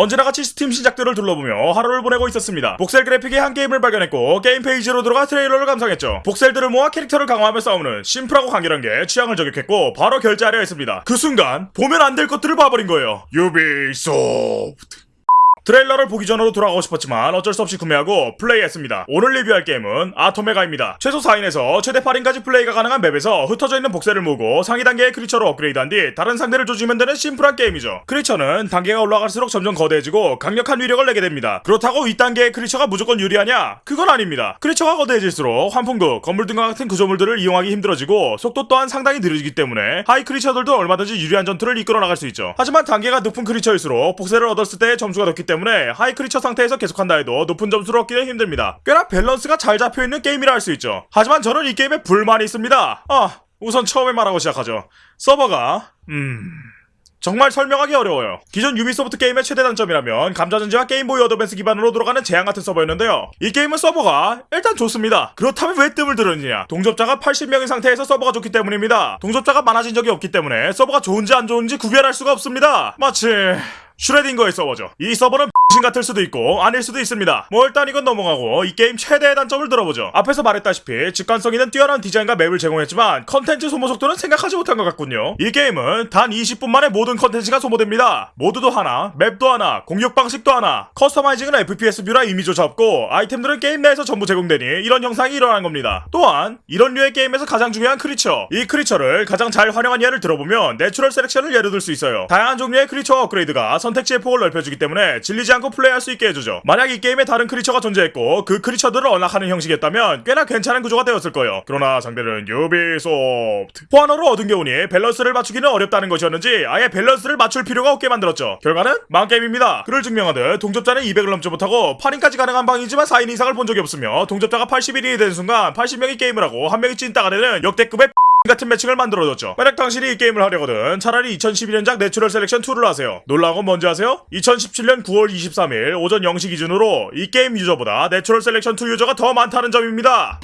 언제나 같이 스팀 신작들을 둘러보며 하루를 보내고 있었습니다. voxel 그래픽의 한 게임을 발견했고 게임 페이지로 들어가 트레일러를 감상했죠. voxel들을 모아 캐릭터를 강화하며 싸우는 심플하고 간결한 게 취향을 저격했고 바로 결제하려 했습니다. 그 순간 보면 안 될 것들을 봐버린 거예요. 유비소프트. 트레일러를 보기 전으로 돌아가고 싶었지만 어쩔 수 없이 구매하고 플레이했습니다. 오늘 리뷰할 게임은 Atomega입니다. 최소 4인에서 최대 8인까지 플레이가 가능한 맵에서 흩어져 있는 voxel을 모으고 상위 단계의 creature로 업그레이드한 뒤 다른 상대를 조지면 되는 심플한 게임이죠. creature는 단계가 올라갈수록 점점 거대해지고 강력한 위력을 내게 됩니다. 그렇다고 윗단계의 creature가 무조건 유리하냐? 그건 아닙니다. creature가 거대해질수록 환풍구, 건물 등과 같은 구조물들을 이용하기 힘들어지고 속도 또한 상당히 느려지기 때문에 하위 creature들도 얼마든지 유리한 전투를 이끌어 나갈 수 있죠. 하지만 단계가 높은 creature일수록 voxel을 얻었을 때의 점수가 높기 때문에 하위 creature 상태에서 계속한다 해도 높은 점수를 얻기는 힘듭니다. 꽤나 밸런스가 잘 잡혀있는 게임이라 할 수 있죠. 하지만 저는 이 게임에 불만이 있습니다. 아, 우선 처음에 말하고 시작하죠. 서버가 음... 정말 설명하기 어려워요. 기존 유비소프트 게임의 최대 단점이라면 감자전지와 Game Boy Advance 기반으로 돌아가는 제한 같은 서버였는데요. 이 게임은 서버가 일단 좋습니다. 그렇다면 왜 뜸을 들였느냐? 동접자가 80명인 상태에서 서버가 좋기 때문입니다. 동접자가 많아진 적이 없기 때문에 서버가 좋은지 안 좋은지 구별할 수가 없습니다. 마치 슈레딩거의 서버죠. 이 서버는 신 같을 수도 있고 아닐 수도 있습니다. 뭐 일단 이건 넘어가고 이 게임 최대의 단점을 들어보죠. 앞에서 말했다시피 직관성 있는 뛰어난 디자인과 맵을 제공했지만 컨텐츠 소모 속도는 생각하지 못한 것 같군요. 이 게임은 단 20분 만에 모든 컨텐츠가 소모됩니다. 모드도 하나, 맵도 하나, 공격 방식도 하나, 커스터마이징은 FPS 뷰라 이미조차 없고 아이템들은 게임 내에서 전부 제공되니 이런 현상이 일어난 겁니다. 또한 이런 류의 게임에서 가장 중요한 creature 이 creature를 가장 잘 활용한 예를 들어보면 Natural Selection을 예로 들 수 있어요. 다양한 종류의 creature 업그레이드가 선택지의 폭을 넓혀주기 때문에 질리지 않고 플레이할 수 있게 해주죠. 만약 이 게임에 다른 creature가 존재했고 그 creature들을 unlock하는 형식이었다면 꽤나 괜찮은 구조가 되었을 거예요. 그러나 상대는 Ubisoft. For Honor로 얻은 교훈이 밸런스를 맞추기는 어렵다는 것이었는지 아예 밸런스를 맞출 필요가 없게 만들었죠. 결과는 망게임입니다. 그를 증명하듯 동접자는 200을 넘지 못하고 8인까지 가능한 방이지만 4인 이상을 본 적이 없으며 동접자가 81인이 되는 순간 80명이 게임을 하고 한 명이 찐따가 되는 역대급의 같은 매칭을 만들어줬죠. 만약 당신이 이 게임을 하려거든 차라리 2012년작 Natural Selection 2를 하세요. 놀라운 건 뭔지 아세요? 2017년 9월 23일 오전 0시 기준으로 이 게임 유저보다 Natural Selection 2 유저가 더 많다는 점입니다.